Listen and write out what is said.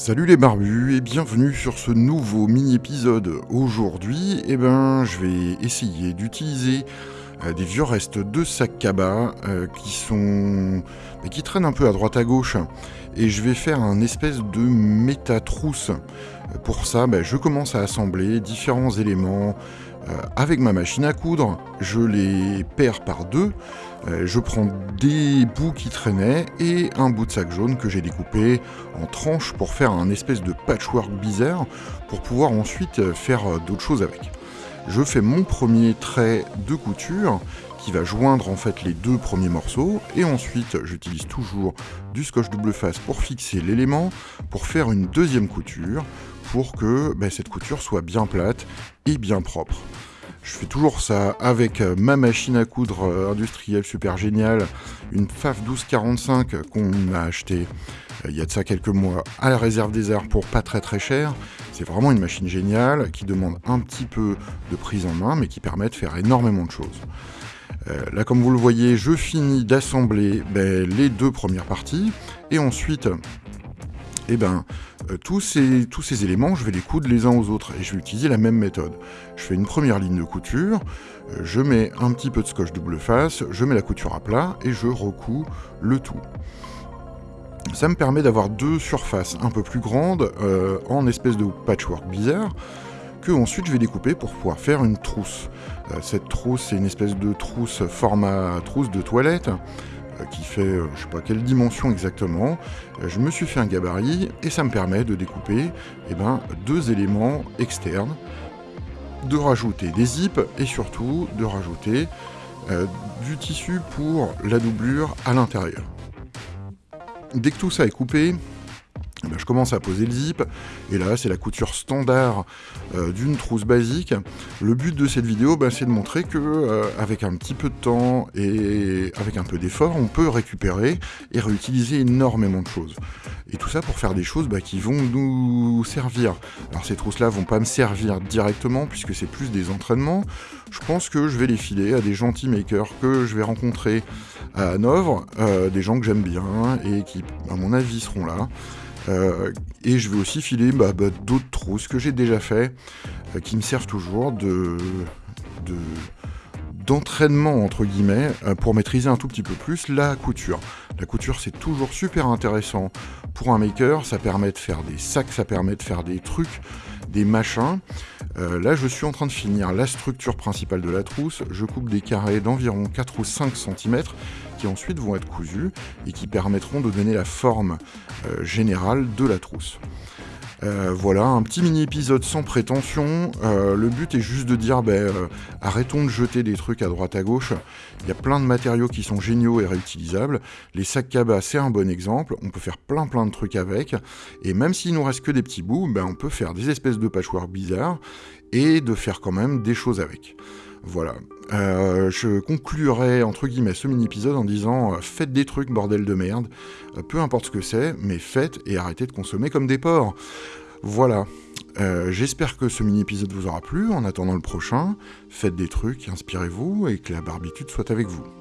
Salut les barbus et bienvenue sur ce nouveau mini-épisode. Aujourd'hui, eh ben, je vais essayer d'utiliser euh, des vieux restes de sac cabas euh, qui sont qui traînent un peu à droite à gauche et je vais faire un espèce de méta-trousse. Pour ça, bah, je commence à assembler différents éléments euh, avec ma machine à coudre. Je les perds par deux euh, je prends des bouts qui traînaient et un bout de sac jaune que j'ai découpé en tranches pour faire un espèce de patchwork bizarre pour pouvoir ensuite euh, faire euh, d'autres choses avec. Je fais mon premier trait de couture qui va joindre en fait les deux premiers morceaux et ensuite j'utilise toujours du scotch double face pour fixer l'élément pour faire une deuxième couture pour que ben, cette couture soit bien plate et bien propre. Je fais toujours ça avec euh, ma machine à coudre euh, industrielle super géniale, une FAF 1245 qu'on a acheté euh, il y a de ça quelques mois à la réserve des arts pour pas très très cher. C'est vraiment une machine géniale qui demande un petit peu de prise en main mais qui permet de faire énormément de choses. là comme vous le voyez, je finis d'assembler ben, les deux premières parties et ensuite eh ben, tous, ces, tous ces éléments, je vais les coudre les uns aux autres et je vais utiliser la même méthode. Je fais une première ligne de couture, euh, je mets un petit peu de scotch double face, je mets la couture à plat et je recouds le tout. Ça me permet d'avoir deux surfaces un peu plus grandes euh, en espèce de patchwork bizarre que ensuite je vais découper pour pouvoir faire une trousse. cette trousse, c'est une espèce de trousse format trousse de toilette euh, qui fait euh, je sais pas quelle dimension exactement. Euh, je me suis fait un gabarit et ça me permet de découper eh ben, deux éléments externes, de rajouter des zips et surtout de rajouter du tissu pour la doublure à l'intérieur. Dès que tout ça est coupé, eh ben, je commence à poser le zip, et là c'est la couture standard euh, d'une trousse basique. Le but de cette vidéo, ben, c'est de montrer que euh, avec un petit peu de temps et avec un peu d'effort, on peut récupérer et réutiliser énormément de choses. Et tout ça pour faire des choses ben, qui vont nous servir. Alors ces trousses-là vont pas me servir directement puisque c'est plus des entraînements. Je pense que je vais les filer à des gentils makers que je vais rencontrer à Hanovre, euh, des gens que j'aime bien et qui, à mon avis, seront là. Euh, et je vais aussi filer bah, bah, d'autres trousses que j'ai déjà fait, euh, qui me servent toujours de, d'entraînement entre guillemets euh, pour maîtriser un tout petit peu plus la couture. La couture c'est toujours super intéressant pour un maker, ça permet de faire des sacs, ça permet de faire des trucs, des machins. là je suis en train de finir la structure principale de la trousse, je coupe des carrés d'environ 4 ou 5 cm qui ensuite vont être cousus et qui permettront de donner la forme euh, générale de la trousse. Euh, voilà, un petit mini-épisode sans prétention. Euh, le but est juste de dire, ben, arrêtons de jeter des trucs à droite à gauche. Il y a plein de matériaux qui sont géniaux et réutilisables. Les sacs cabas, c'est un bon exemple. On peut faire plein plein de trucs avec. Et même s'il nous reste que des petits bouts, ben, on peut faire des espèces de patchwork bizarres et de faire quand même des choses avec. Voilà. Euh, je conclurai entre guillemets ce mini-épisode en disant euh, faites des trucs, bordel de merde. Euh, peu importe ce que c'est, mais faites et arrêtez de consommer comme des porcs. Voilà. J'espère que ce mini-épisode vous aura plu. En attendant le prochain, faites des trucs, inspirez-vous et que la barbitude soit avec vous.